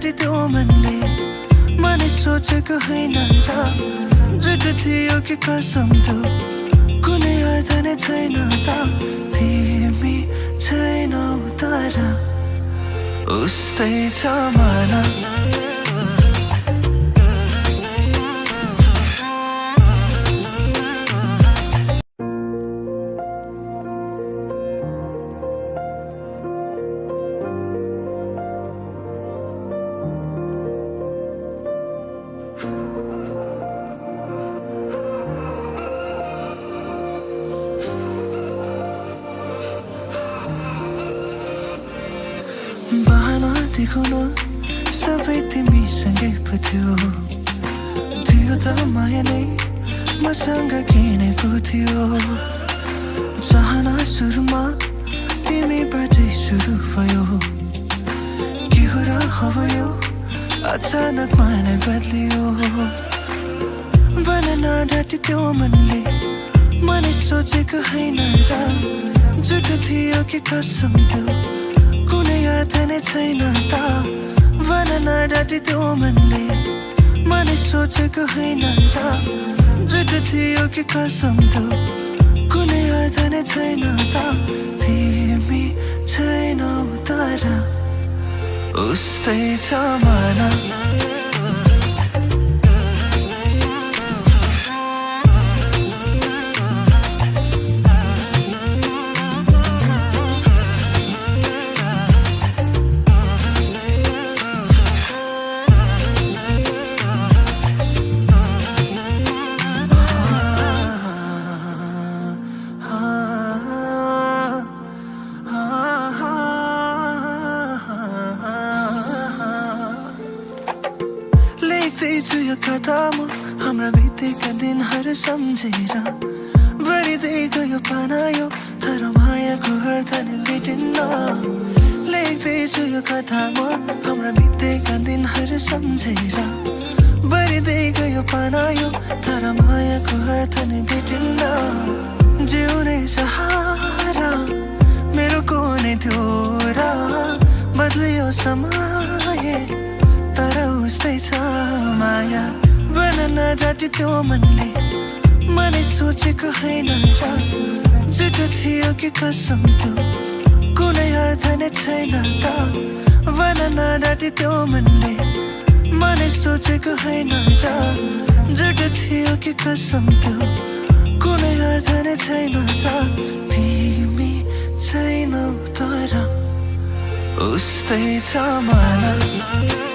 डाँटी त्यो मनले। मनै सोचेको होइन र जुट थियो कि कसम त्यो। कुनै अर्थ नै छैन त। तिमी छैनौ तर। उस्तै छ मन बहाना देखाउन सबै तिमीसँगै पो थियो। थियो त माया नै मसँग किनेको थियो। चाहना सुरुमा तिमीबाटै सुरु भयो। के हो र हवयो अचानक मानै बदलियो। बन डाँटी त्यो मनले मनै सोचेको होइन र जुटो थियो कि कसम त्यो। कुनै अर्थ नै छैन त। भन नडाटी त्यो मनले। मनै सोचेको होइन र। जुट थियो कि कसम त। कुनै अर्थ नै छैन त। तिमी छैनौ तर। उस्तै छ मन। लेख्दैछु यो कथा म हाम्रा बितेका दिनहरू सम्झेर। भरिँदै गयो पाना यो तर मायाको अर्थ नै भेटिन्न लेख्दैछु यो कथा म हाम्रा बितेका दिनहरू सम्झेर। भरिँदै गयो पाना यो तर मायाको अर्थ नै भेटिन्न जिउने सहारा मेरो कुनै थियो र बदलियो समय उस्तै छ माया। बन डाँटी त्यो मनले। मनै सोचेको होइन र जुटो थियो कि कसम त्यो। कुनै अर्थ नै छैन त। बन डाँटी त्यो मनले। मनै सोचेको होइन र जुटो थियो कि कसम त्यो। कुनै अर्थ नै छैन त। तिमी छैनौ तर। उस्तै छ मन